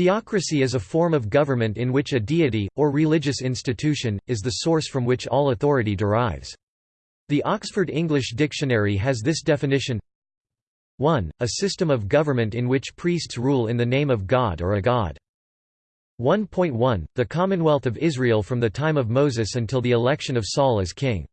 Theocracy is a form of government in which a deity, or religious institution, is the source from which all authority derives. The Oxford English Dictionary has this definition 1. A system of government in which priests rule in the name of God or a god. 1.1 The Commonwealth of Israel from the time of Moses until the election of Saul as king.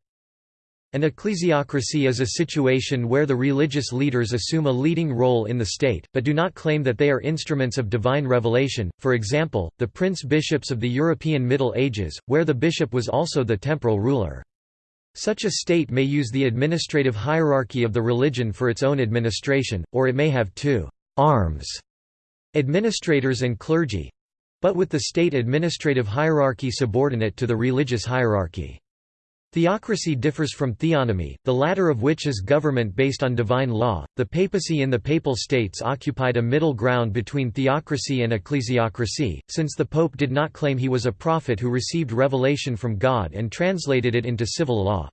An ecclesiocracy is a situation where the religious leaders assume a leading role in the state, but do not claim that they are instruments of divine revelation, for example, the prince-bishops of the European Middle Ages, where the bishop was also the temporal ruler. Such a state may use the administrative hierarchy of the religion for its own administration, or it may have two arms, administrators and clergy, but with the state administrative hierarchy subordinate to the religious hierarchy. Theocracy differs from theonomy, the latter of which is government based on divine law. The papacy in the Papal States occupied a middle ground between theocracy and ecclesiocracy, since the pope did not claim he was a prophet who received revelation from God and translated it into civil law.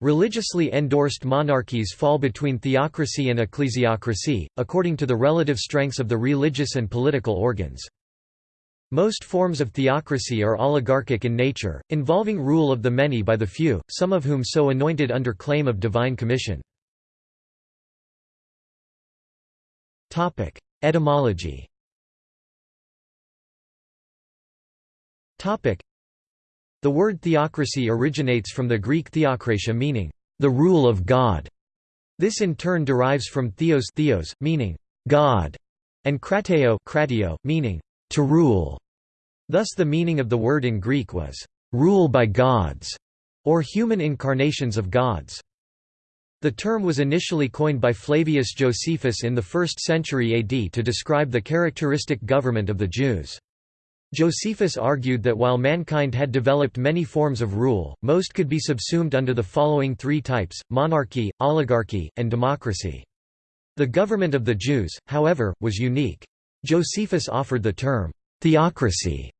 Religiously endorsed monarchies fall between theocracy and ecclesiocracy, according to the relative strengths of the religious and political organs. Most forms of theocracy are oligarchic in nature, involving rule of the many by the few, some of whom so anointed under claim of divine commission. Etymology The word theocracy originates from the Greek theokratia meaning, the rule of God. This in turn derives from theos, theos meaning, God, and krateo, kratio, meaning, to rule. Thus the meaning of the word in Greek was, rule by gods, or human incarnations of gods. The term was initially coined by Flavius Josephus in the 1st century AD to describe the characteristic government of the Jews. Josephus argued that while mankind had developed many forms of rule, most could be subsumed under the following three types, monarchy, oligarchy, and democracy. The government of the Jews, however, was unique. Josephus offered the term, theocracy,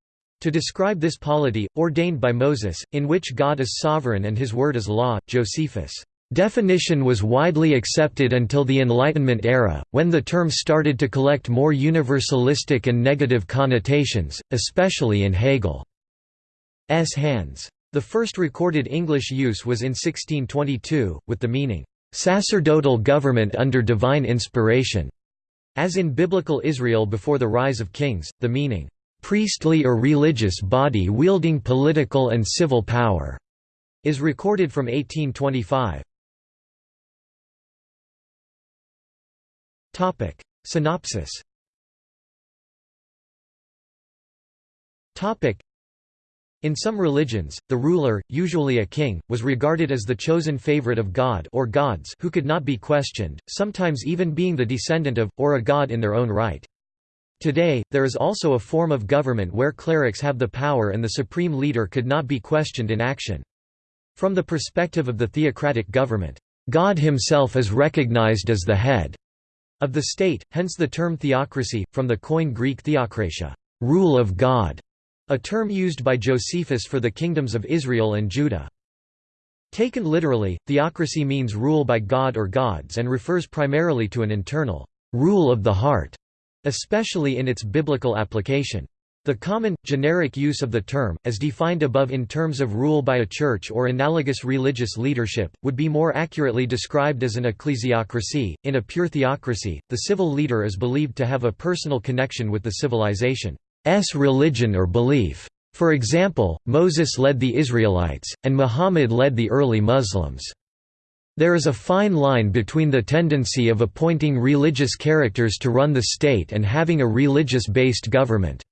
to describe this polity, ordained by Moses, in which God is sovereign and his word is law. Josephus' definition was widely accepted until the Enlightenment era, when the term started to collect more universalistic and negative connotations, especially in Hegel's hands. The first recorded English use was in 1622, with the meaning, "...sacerdotal government under divine inspiration." As in biblical Israel before the rise of kings, the meaning, "...priestly or religious body wielding political and civil power", is recorded from 1825. Synopsis in some religions, the ruler, usually a king, was regarded as the chosen favorite of God or gods who could not be questioned, sometimes even being the descendant of, or a god in their own right. Today, there is also a form of government where clerics have the power and the supreme leader could not be questioned in action. From the perspective of the theocratic government, God himself is recognized as the head of the state, hence the term theocracy, from the Koine Greek theokratia rule of God", a term used by Josephus for the kingdoms of Israel and Judah. Taken literally, theocracy means rule by God or gods and refers primarily to an internal rule of the heart, especially in its biblical application. The common, generic use of the term, as defined above in terms of rule by a church or analogous religious leadership, would be more accurately described as an ecclesiocracy. In a pure theocracy, the civil leader is believed to have a personal connection with the civilization. Religion or belief. For example, Moses led the Israelites, and Muhammad led the early Muslims. There is a fine line between the tendency of appointing religious characters to run the state and having a religious-based government.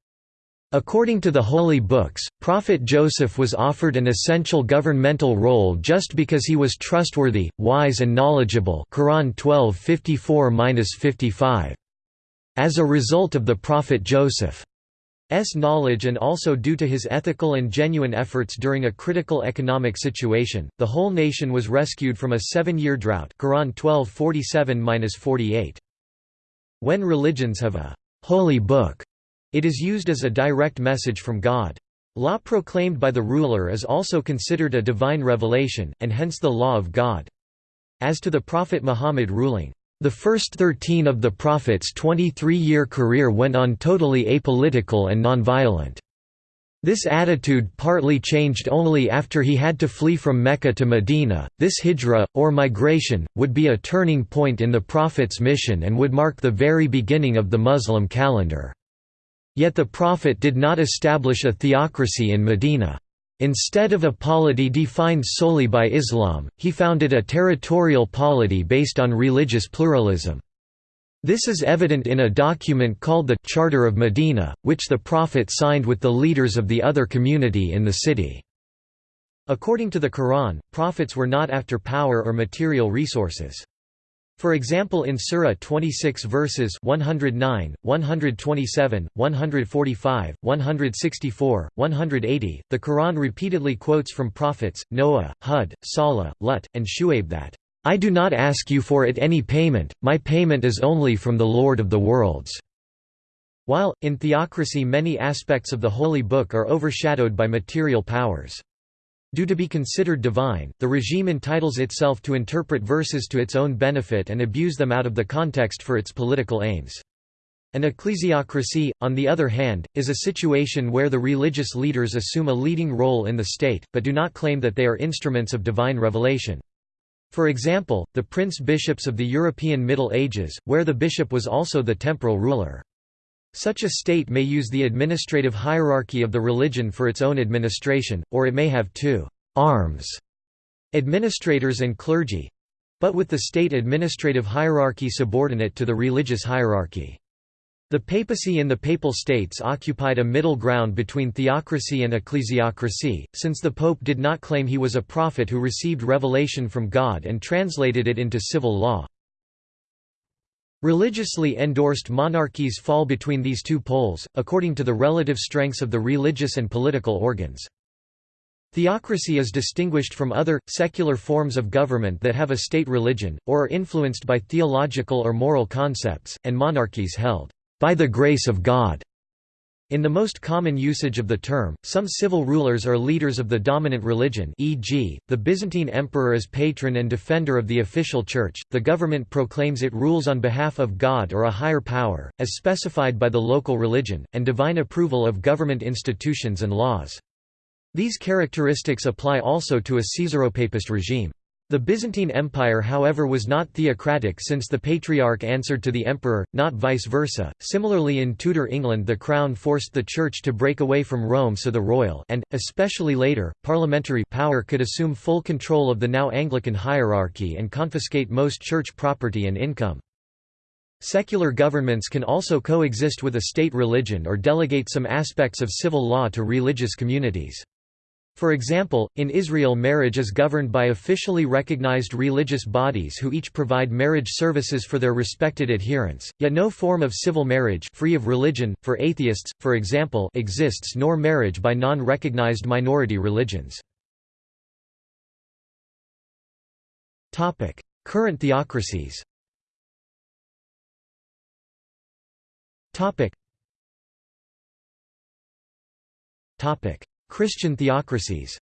According to the Holy Books, Prophet Joseph was offered an essential governmental role just because he was trustworthy, wise and knowledgeable Quran 12:54-55. As a result of the prophet Joseph S knowledge and also due to his ethical and genuine efforts during a critical economic situation, the whole nation was rescued from a seven-year drought Quran 12:47-48. When religions have a holy book, it is used as a direct message from God. Law proclaimed by the ruler is also considered a divine revelation, and hence the law of God. As to the Prophet Muhammad ruling The first thirteen of the Prophet's 23-year career went on totally apolitical and nonviolent. This attitude partly changed only after he had to flee from Mecca to Medina. This hijra, or migration, would be a turning point in the Prophet's mission and would mark the very beginning of the Muslim calendar. Yet the Prophet did not establish a theocracy in Medina. Instead of a polity defined solely by Islam, he founded a territorial polity based on religious pluralism. This is evident in a document called the Charter of Medina, which the Prophet signed with the leaders of the other community in the city. According to the Quran, prophets were not after power or material resources. For example in Surah 26 verses 109, 127, 145, 164, 180, the Quran repeatedly quotes from prophets, Noah, Hud, Salih, Lut, and Shu'aib that, I do not ask you for it any payment, my payment is only from the Lord of the worlds." While, in theocracy many aspects of the Holy Book are overshadowed by material powers. Due to be considered divine, the regime entitles itself to interpret verses to its own benefit and abuse them out of the context for its political aims. An ecclesiocracy, on the other hand, is a situation where the religious leaders assume a leading role in the state, but do not claim that they are instruments of divine revelation. For example, the prince-bishops of the European Middle Ages, where the bishop was also the temporal ruler. Such a state may use the administrative hierarchy of the religion for its own administration, or it may have two arms, administrators and clergy—but with the state administrative hierarchy subordinate to the religious hierarchy. The papacy in the Papal States occupied a middle ground between theocracy and ecclesiocracy, since the pope did not claim he was a prophet who received revelation from God and translated it into civil law. Religiously endorsed monarchies fall between these two poles, according to the relative strengths of the religious and political organs. Theocracy is distinguished from other, secular forms of government that have a state religion, or are influenced by theological or moral concepts, and monarchies held by the grace of God. In the most common usage of the term, some civil rulers are leaders of the dominant religion e.g., the Byzantine emperor is patron and defender of the official church, the government proclaims it rules on behalf of God or a higher power, as specified by the local religion, and divine approval of government institutions and laws. These characteristics apply also to a Caesaropapist regime. The Byzantine Empire however was not theocratic since the Patriarch answered to the emperor, not vice versa. Similarly in Tudor England the crown forced the church to break away from Rome so the royal and, especially later, parliamentary power could assume full control of the now Anglican hierarchy and confiscate most church property and income. Secular governments can also coexist with a state religion or delegate some aspects of civil law to religious communities. For example, in Israel marriage is governed by officially recognized religious bodies who each provide marriage services for their respected adherents, yet no form of civil marriage free of religion, for atheists, for example exists nor marriage by non-recognized minority religions. Current theocracies Topic Christian theocracies.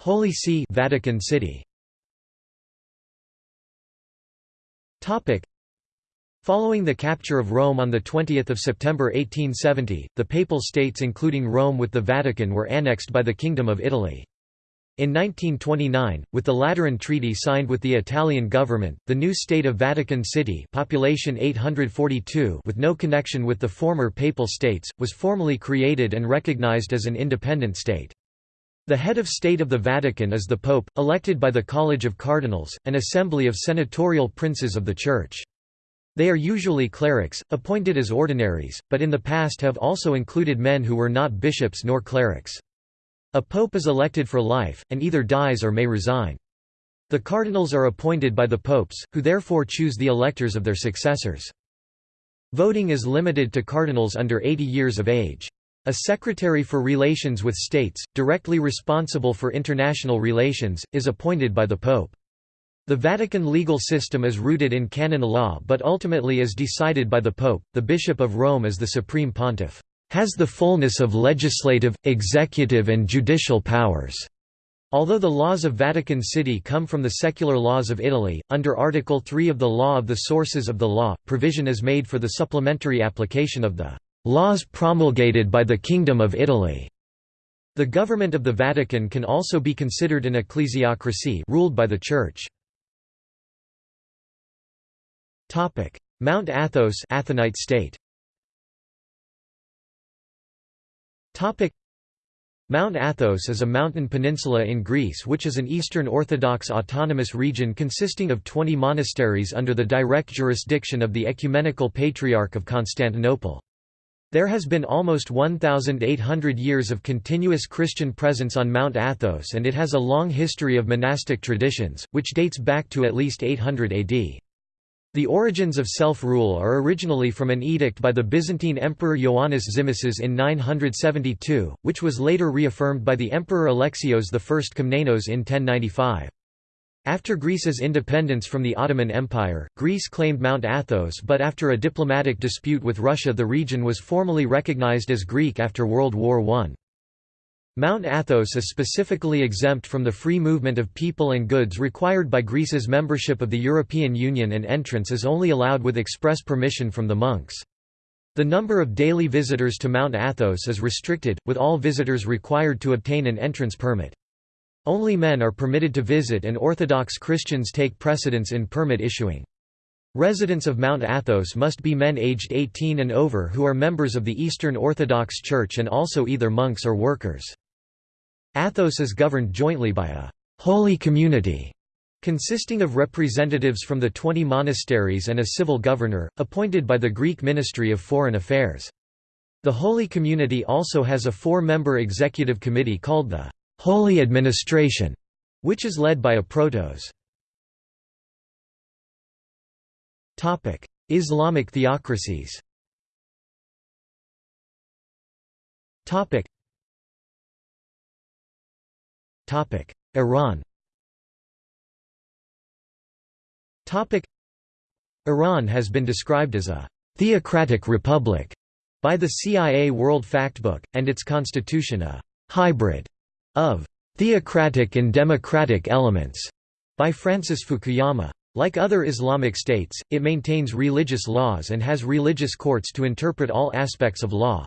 Holy See Vatican City. Following the capture of Rome on 20 September 1870, the Papal States including Rome with the Vatican were annexed by the Kingdom of Italy. In 1929, with the Lateran Treaty signed with the Italian government, the new state of Vatican City population 842 with no connection with the former Papal States, was formally created and recognized as an independent state. The head of state of the Vatican is the Pope, elected by the College of Cardinals, an assembly of senatorial princes of the Church. They are usually clerics, appointed as ordinaries, but in the past have also included men who were not bishops nor clerics. A pope is elected for life, and either dies or may resign. The cardinals are appointed by the popes, who therefore choose the electors of their successors. Voting is limited to cardinals under 80 years of age. A secretary for relations with states, directly responsible for international relations, is appointed by the pope. The Vatican legal system is rooted in canon law but ultimately is decided by the pope. The bishop of Rome is the supreme pontiff. Has the fullness of legislative, executive and judicial powers." Although the laws of Vatican City come from the secular laws of Italy, under Article 3 of the Law of the Sources of the Law, provision is made for the supplementary application of the "...laws promulgated by the Kingdom of Italy." The government of the Vatican can also be considered an ecclesiocracy ruled by the Church. Mount Athos Athonite state. Mount Athos is a mountain peninsula in Greece which is an Eastern Orthodox autonomous region consisting of 20 monasteries under the direct jurisdiction of the Ecumenical Patriarch of Constantinople. There has been almost 1,800 years of continuous Christian presence on Mount Athos and it has a long history of monastic traditions, which dates back to at least 800 AD. The origins of self-rule are originally from an edict by the Byzantine Emperor Ioannis Zimisces in 972, which was later reaffirmed by the Emperor Alexios I Komnenos in 1095. After Greece's independence from the Ottoman Empire, Greece claimed Mount Athos but after a diplomatic dispute with Russia the region was formally recognized as Greek after World War I. Mount Athos is specifically exempt from the free movement of people and goods required by Greece's membership of the European Union and entrance is only allowed with express permission from the monks. The number of daily visitors to Mount Athos is restricted, with all visitors required to obtain an entrance permit. Only men are permitted to visit and Orthodox Christians take precedence in permit issuing. Residents of Mount Athos must be men aged 18 and over who are members of the Eastern Orthodox Church and also either monks or workers. Athos is governed jointly by a «holy community» consisting of representatives from the 20 monasteries and a civil governor, appointed by the Greek Ministry of Foreign Affairs. The Holy Community also has a four-member executive committee called the «Holy Administration», which is led by a protos. Islamic theocracies Iran Iran has been described as a «theocratic republic» by the CIA World Factbook, and its constitution a «hybrid» of «theocratic and democratic elements» by Francis Fukuyama. Like other Islamic states, it maintains religious laws and has religious courts to interpret all aspects of law.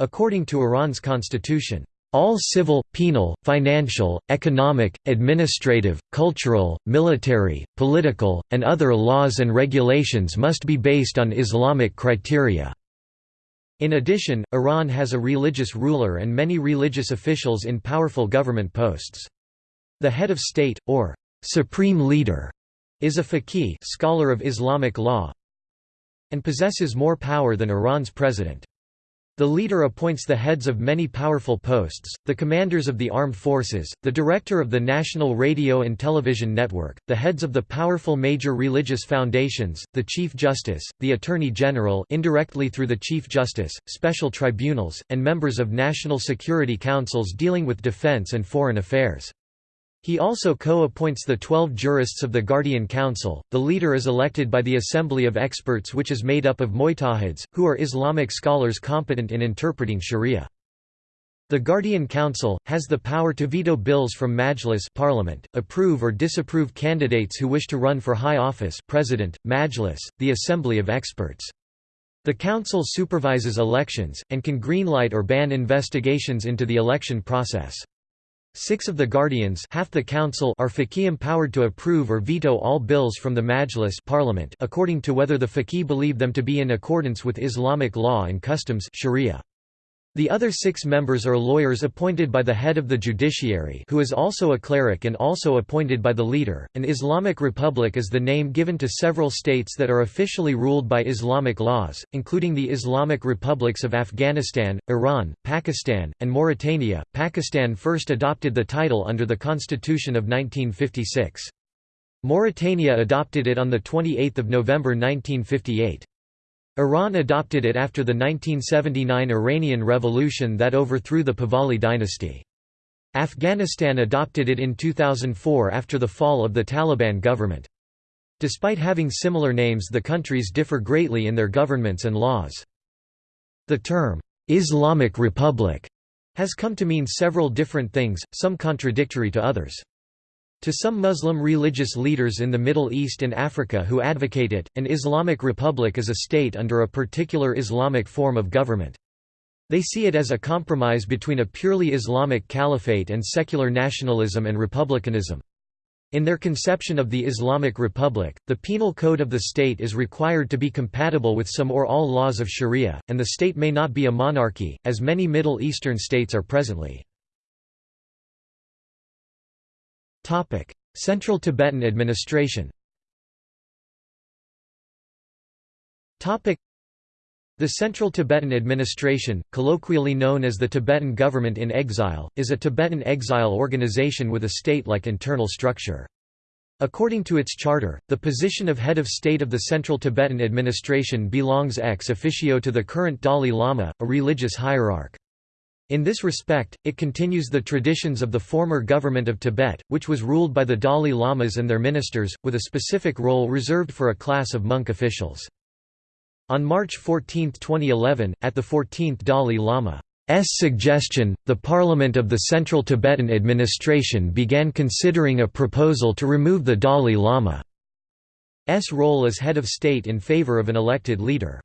According to Iran's constitution, all civil, penal, financial, economic, administrative, cultural, military, political, and other laws and regulations must be based on Islamic criteria. In addition, Iran has a religious ruler and many religious officials in powerful government posts. The head of state, or supreme leader, is a faqih scholar of Islamic law and possesses more power than Iran's president. The leader appoints the heads of many powerful posts, the commanders of the armed forces, the director of the national radio and television network, the heads of the powerful major religious foundations, the chief justice, the attorney general indirectly through the chief justice, special tribunals, and members of national security councils dealing with defense and foreign affairs. He also co-appoints the twelve jurists of the Guardian Council. The leader is elected by the Assembly of Experts which is made up of mujtahids, who are Islamic scholars competent in interpreting sharia. The Guardian Council, has the power to veto bills from Majlis parliament, approve or disapprove candidates who wish to run for high office president, Majlis, the Assembly of Experts. The Council supervises elections, and can greenlight or ban investigations into the election process. Six of the guardians half the council are faqih empowered to approve or veto all bills from the Majlis parliament according to whether the faqih believe them to be in accordance with Islamic law and customs sharia. The other six members are lawyers appointed by the head of the judiciary who is also a cleric and also appointed by the leader. An Islamic republic is the name given to several states that are officially ruled by Islamic laws, including the Islamic republics of Afghanistan, Iran, Pakistan, and Mauritania. Pakistan first adopted the title under the Constitution of 1956. Mauritania adopted it on 28 November 1958. Iran adopted it after the 1979 Iranian Revolution that overthrew the Pahlavi dynasty. Afghanistan adopted it in 2004 after the fall of the Taliban government. Despite having similar names the countries differ greatly in their governments and laws. The term, Islamic Republic has come to mean several different things, some contradictory to others. To some Muslim religious leaders in the Middle East and Africa who advocate it, an Islamic republic is a state under a particular Islamic form of government. They see it as a compromise between a purely Islamic caliphate and secular nationalism and republicanism. In their conception of the Islamic Republic, the penal code of the state is required to be compatible with some or all laws of sharia, and the state may not be a monarchy, as many Middle Eastern states are presently. Central Tibetan administration the Central Tibetan Administration, colloquially known as the Tibetan Government in Exile, is a Tibetan exile organization with a state-like internal structure. According to its charter, the position of head of state of the Central Tibetan Administration belongs ex officio to the current Dalai Lama, a religious hierarch. In this respect, it continues the traditions of the former government of Tibet, which was ruled by the Dalai Lamas and their ministers, with a specific role reserved for a class of monk officials. On March 14, 2011, at the 14th Dalai Lama's suggestion, the Parliament of the Central Tibetan Administration began considering a proposal to remove the Dalai Lama's role as head of state in favour of an elected leader.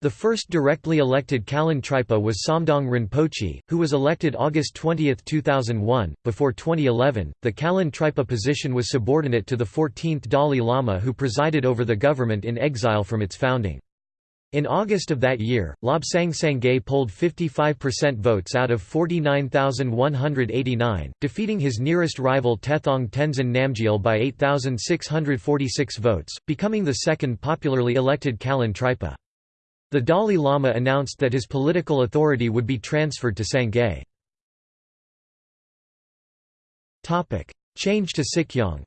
The first directly elected Kalan Tripa was Samdhong Rinpoche, who was elected August 20, 2001. Before 2011, the Kalan Tripa position was subordinate to the 14th Dalai Lama who presided over the government in exile from its founding. In August of that year, Lobsang Sangay polled 55% votes out of 49,189, defeating his nearest rival Tethong Tenzin Namgyal by 8,646 votes, becoming the second popularly elected Kalan Tripa. The Dalai Lama announced that his political authority would be transferred to Sangay. Change to Sikyong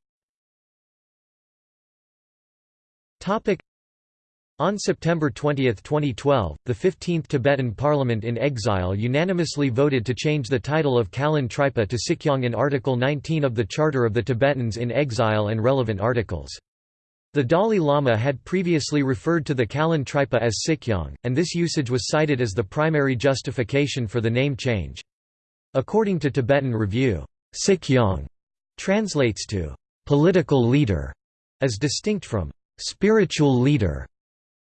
on September 20, 2012, the 15th Tibetan Parliament in exile unanimously voted to change the title of Kalan Tripa to Sikyong in Article 19 of the Charter of the Tibetans in Exile and relevant articles. The Dalai Lama had previously referred to the Kalan Tripa as Sikyong, and this usage was cited as the primary justification for the name change. According to Tibetan Review, Sikyong translates to political leader, as distinct from spiritual leader.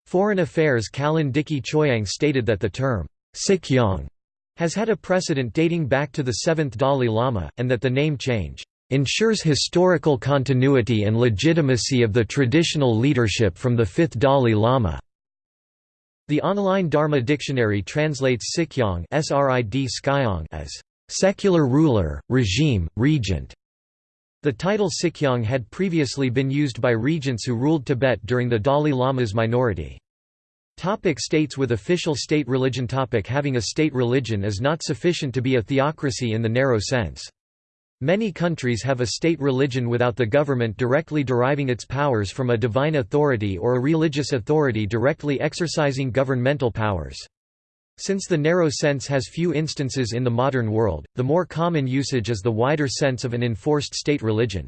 Foreign Affairs Kalan Dicki Chhoyang stated that the term Sikyong has had a precedent dating back to the 7th Dalai Lama, and that the name change ensures historical continuity and legitimacy of the traditional leadership from the fifth Dalai Lama. The online Dharma dictionary translates Sikyong as secular ruler, regime, regent. The title Sikyong had previously been used by regents who ruled Tibet during the Dalai Lama's minority. Topic states with official state religion topic Having a state religion is not sufficient to be a theocracy in the narrow sense. Many countries have a state religion without the government directly deriving its powers from a divine authority or a religious authority directly exercising governmental powers. Since the narrow sense has few instances in the modern world, the more common usage is the wider sense of an enforced state religion.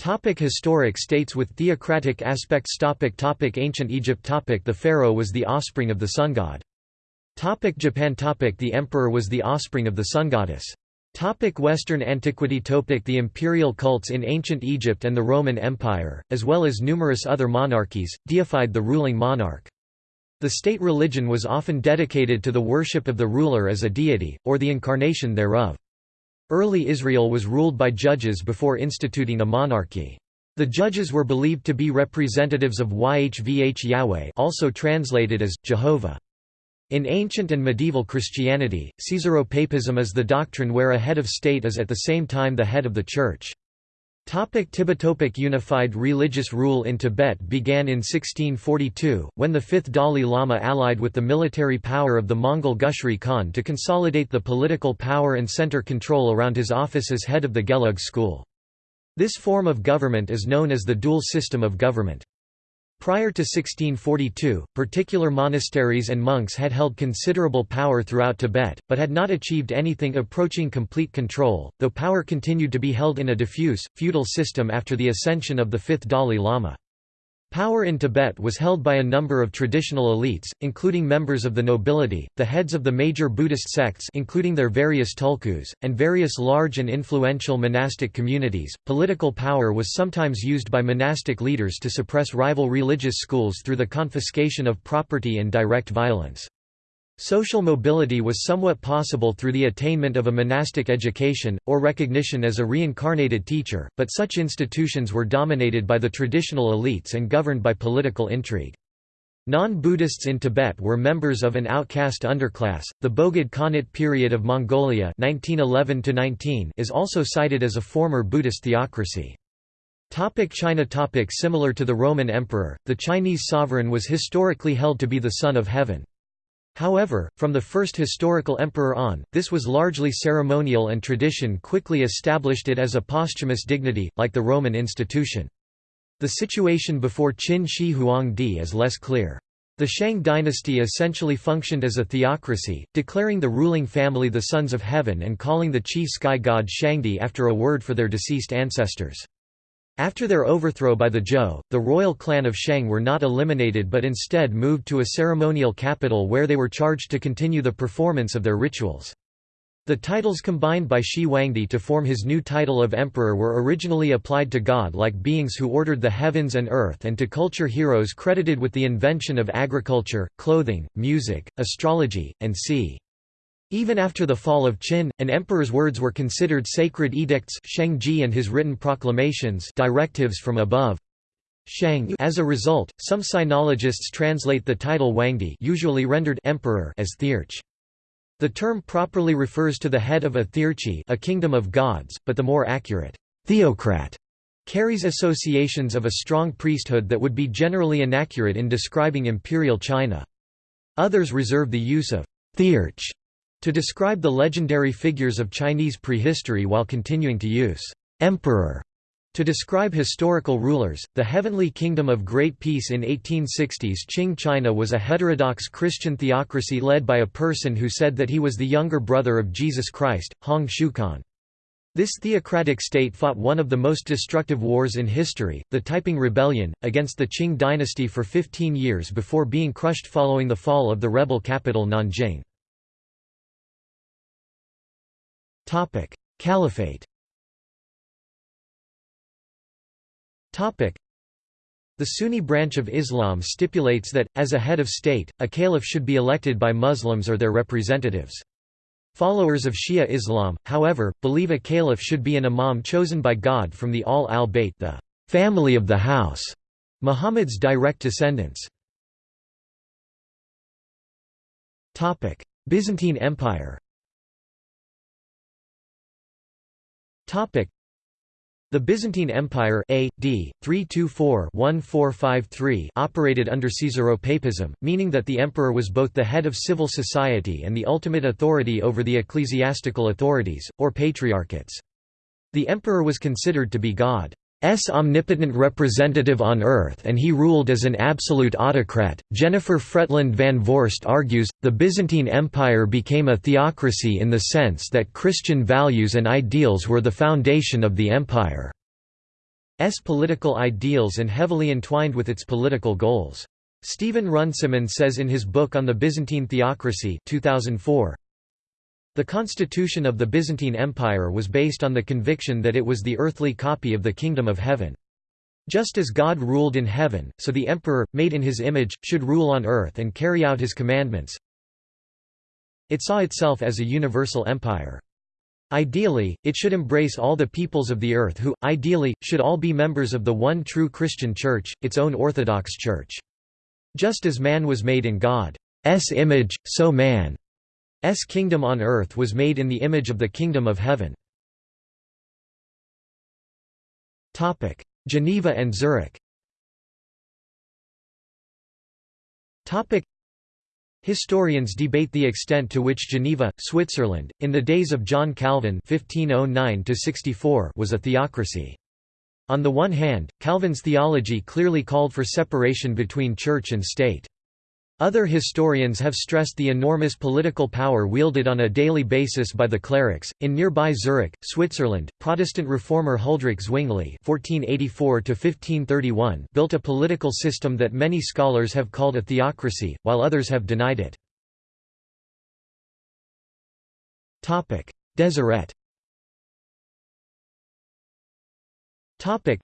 Topic historic states with theocratic aspects topic topic Ancient Egypt topic The pharaoh was the offspring of the sun god. Topic Japan topic The emperor was the offspring of the sun goddess. Topic Western antiquity Topic The imperial cults in ancient Egypt and the Roman Empire, as well as numerous other monarchies, deified the ruling monarch. The state religion was often dedicated to the worship of the ruler as a deity, or the incarnation thereof. Early Israel was ruled by judges before instituting a monarchy. The judges were believed to be representatives of Yhvh Yahweh also translated as, Jehovah. In ancient and medieval Christianity, Caesaropapism is the doctrine where a head of state is at the same time the head of the Church. Topic Tibetopic Unified religious rule in Tibet began in 1642, when the fifth Dalai Lama allied with the military power of the Mongol Gushri Khan to consolidate the political power and center control around his office as head of the Gelug school. This form of government is known as the dual system of government. Prior to 1642, particular monasteries and monks had held considerable power throughout Tibet, but had not achieved anything approaching complete control, though power continued to be held in a diffuse, feudal system after the ascension of the fifth Dalai Lama. Power in Tibet was held by a number of traditional elites, including members of the nobility, the heads of the major Buddhist sects including their various tulkus, and various large and influential monastic communities. Political power was sometimes used by monastic leaders to suppress rival religious schools through the confiscation of property and direct violence. Social mobility was somewhat possible through the attainment of a monastic education, or recognition as a reincarnated teacher, but such institutions were dominated by the traditional elites and governed by political intrigue. Non-Buddhists in Tibet were members of an outcast underclass. The Bogd Khanate period of Mongolia (1911–19) is also cited as a former Buddhist theocracy. Topic China topic Similar to the Roman emperor, the Chinese sovereign was historically held to be the Son of Heaven. However, from the first historical emperor on, this was largely ceremonial and tradition quickly established it as a posthumous dignity, like the Roman institution. The situation before Qin Shi Huangdi is less clear. The Shang dynasty essentially functioned as a theocracy, declaring the ruling family the sons of heaven and calling the chief sky god Shangdi after a word for their deceased ancestors. After their overthrow by the Zhou, the royal clan of Shang were not eliminated but instead moved to a ceremonial capital where they were charged to continue the performance of their rituals. The titles combined by Shi Huangdi to form his new title of emperor were originally applied to god-like beings who ordered the heavens and earth and to culture heroes credited with the invention of agriculture, clothing, music, astrology, and sea. Even after the fall of Qin, an emperor's words were considered sacred edicts Shengzhi and his written proclamations directives from above. Shang As a result, some sinologists translate the title Huangdi usually rendered emperor as thearch. The term properly refers to the head of a thearchy a kingdom of gods, but the more accurate theocrat carries associations of a strong priesthood that would be generally inaccurate in describing imperial China. Others reserve the use of thearch to describe the legendary figures of Chinese prehistory while continuing to use emperor to describe historical rulers, the Heavenly Kingdom of Great Peace in 1860s Qing China was a heterodox Christian theocracy led by a person who said that he was the younger brother of Jesus Christ, Hong Xiuquan. This theocratic state fought one of the most destructive wars in history, the Taiping Rebellion, against the Qing dynasty for 15 years before being crushed following the fall of the rebel capital Nanjing. Topic: Caliphate. Topic: The Sunni branch of Islam stipulates that, as a head of state, a caliph should be elected by Muslims or their representatives. Followers of Shia Islam, however, believe a caliph should be an imam chosen by God from the Ahl al-Bayt the family of the house, Muhammad's direct descendants. Byzantine Empire Topic the Byzantine Empire A.D. 324-1453 operated under Caesaropapism, meaning that the emperor was both the head of civil society and the ultimate authority over the ecclesiastical authorities, or patriarchates. The emperor was considered to be God. S omnipotent representative on Earth and he ruled as an absolute autocrat. Jennifer Fretland van Voorst argues, the Byzantine Empire became a theocracy in the sense that Christian values and ideals were the foundation of the empire's political ideals and heavily entwined with its political goals. Stephen Runciman says in his book on the Byzantine Theocracy 2004, the constitution of the Byzantine Empire was based on the conviction that it was the earthly copy of the Kingdom of Heaven. Just as God ruled in heaven, so the emperor, made in his image, should rule on earth and carry out his commandments. It saw itself as a universal empire. Ideally, it should embrace all the peoples of the earth who, ideally, should all be members of the one true Christian Church, its own Orthodox Church. Just as man was made in God's image, so man S kingdom on earth was made in the image of the kingdom of heaven. Topic: Geneva and Zurich Topic: Historians debate the extent to which Geneva, Switzerland, in the days of John Calvin (1509–64) was a theocracy. On the one hand, Calvin's theology clearly called for separation between church and state. Other historians have stressed the enormous political power wielded on a daily basis by the clerics. In nearby Zurich, Switzerland, Protestant reformer Huldrych Zwingli (1484–1531) built a political system that many scholars have called a theocracy, while others have denied it. Topic: Deseret. Topic: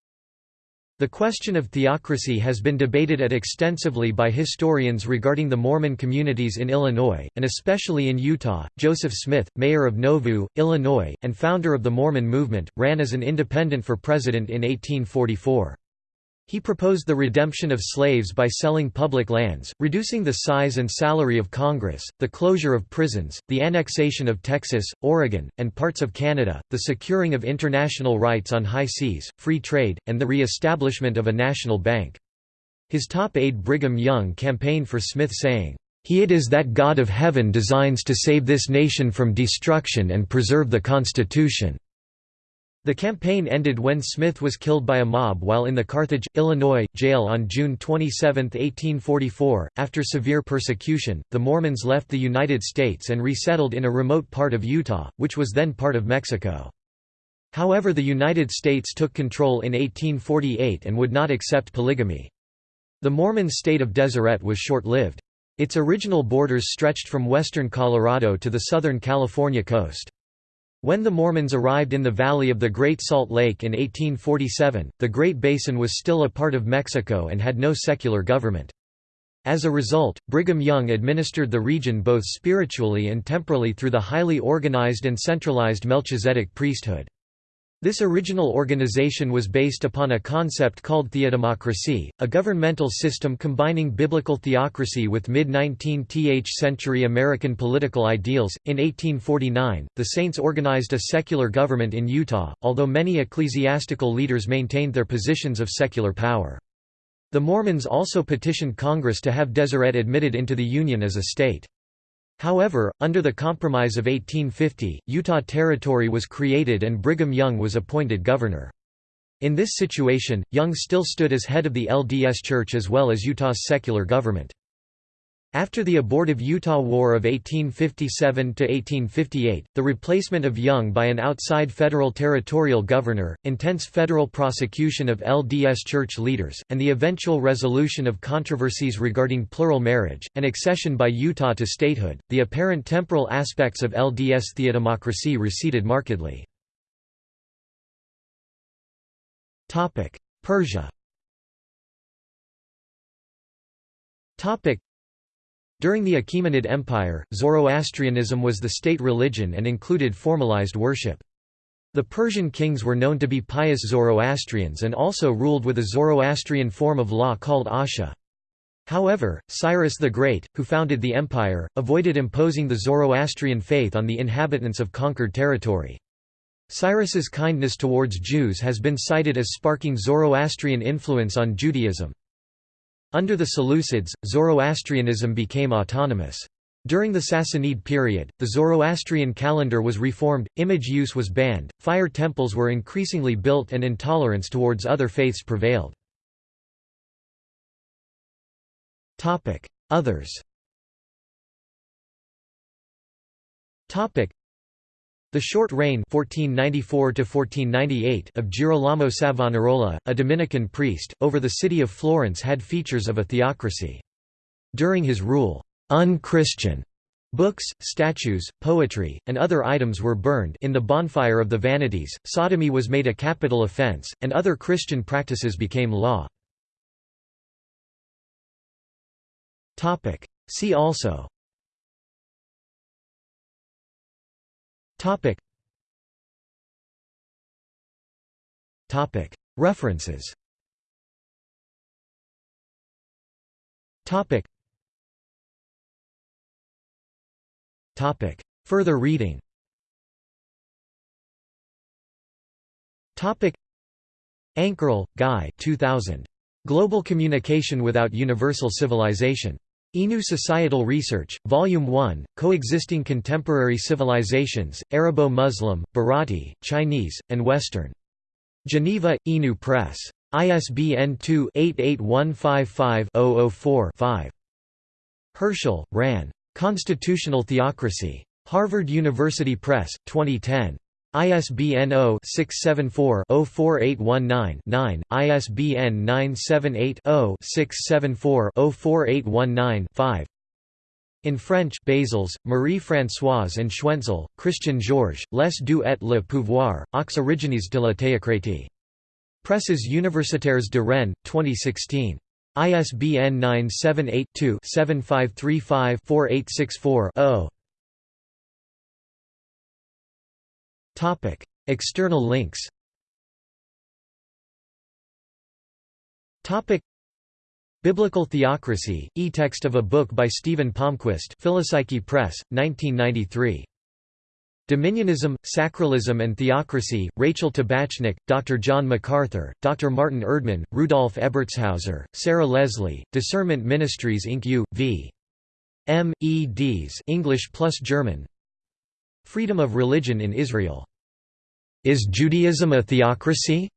the question of theocracy has been debated at extensively by historians regarding the Mormon communities in Illinois, and especially in Utah. Joseph Smith, mayor of Nauvoo, Illinois, and founder of the Mormon movement, ran as an independent for president in 1844. He proposed the redemption of slaves by selling public lands, reducing the size and salary of Congress, the closure of prisons, the annexation of Texas, Oregon, and parts of Canada, the securing of international rights on high seas, free trade, and the re-establishment of a national bank. His top aide Brigham Young campaigned for Smith saying, "...he it is that God of heaven designs to save this nation from destruction and preserve the Constitution." The campaign ended when Smith was killed by a mob while in the Carthage, Illinois, jail on June 27, 1844. After severe persecution, the Mormons left the United States and resettled in a remote part of Utah, which was then part of Mexico. However the United States took control in 1848 and would not accept polygamy. The Mormon state of Deseret was short-lived. Its original borders stretched from western Colorado to the southern California coast. When the Mormons arrived in the valley of the Great Salt Lake in 1847, the Great Basin was still a part of Mexico and had no secular government. As a result, Brigham Young administered the region both spiritually and temporally through the highly organized and centralized Melchizedek priesthood. This original organization was based upon a concept called theodemocracy, a governmental system combining biblical theocracy with mid-19th century American political ideals. In 1849, the Saints organized a secular government in Utah, although many ecclesiastical leaders maintained their positions of secular power. The Mormons also petitioned Congress to have Deseret admitted into the Union as a state. However, under the Compromise of 1850, Utah Territory was created and Brigham Young was appointed governor. In this situation, Young still stood as head of the LDS Church as well as Utah's secular government. After the abortive Utah War of 1857–1858, the replacement of Young by an outside federal territorial governor, intense federal prosecution of LDS church leaders, and the eventual resolution of controversies regarding plural marriage, and accession by Utah to statehood, the apparent temporal aspects of LDS theodemocracy receded markedly. Persia during the Achaemenid Empire, Zoroastrianism was the state religion and included formalized worship. The Persian kings were known to be pious Zoroastrians and also ruled with a Zoroastrian form of law called Asha. However, Cyrus the Great, who founded the empire, avoided imposing the Zoroastrian faith on the inhabitants of conquered territory. Cyrus's kindness towards Jews has been cited as sparking Zoroastrian influence on Judaism. Under the Seleucids, Zoroastrianism became autonomous. During the Sassanid period, the Zoroastrian calendar was reformed, image use was banned, fire temples were increasingly built and intolerance towards other faiths prevailed. Others the short reign 1494 of Girolamo Savonarola, a Dominican priest, over the city of Florence had features of a theocracy. During his rule, unchristian books, statues, poetry, and other items were burned in the bonfire of the vanities, sodomy was made a capital offense, and other Christian practices became law. See also Topic. Topic. References. Topic. Topic. Further reading. Topic. Ankerl, Guy 2000. Global Communication Without Universal Civilization. Inu Societal Research, Volume 1, Coexisting Contemporary Civilizations, Arabo-Muslim, Bharati, Chinese, and Western. Geneva, Inu Press. ISBN 2-88155-004-5. Hirschl, Ran. Constitutional Theocracy. Harvard University Press, 2010. ISBN 0-674-04819-9, ISBN 978-0-674-04819-5 In French Baslez, Marie-Françoise and Schwenzel, Christian Georges, Les deux et le pouvoir, aux origines de la théocratie. Presses universitaires de Rennes, 2016. ISBN 978-2-7535-4864-0. External links Biblical Theocracy, e-text of a book by Stephen Palmquist Philopsyche Press, 1993. Dominionism, Sacralism and Theocracy, Rachel Tabachnik, Dr. John MacArthur, Dr. Martin Erdmann, Rudolf Ebertshauser, Sarah Leslie, Discernment Ministries Inc. U. v. M. E. Ds English plus German Freedom of religion in Israel. Is Judaism a theocracy?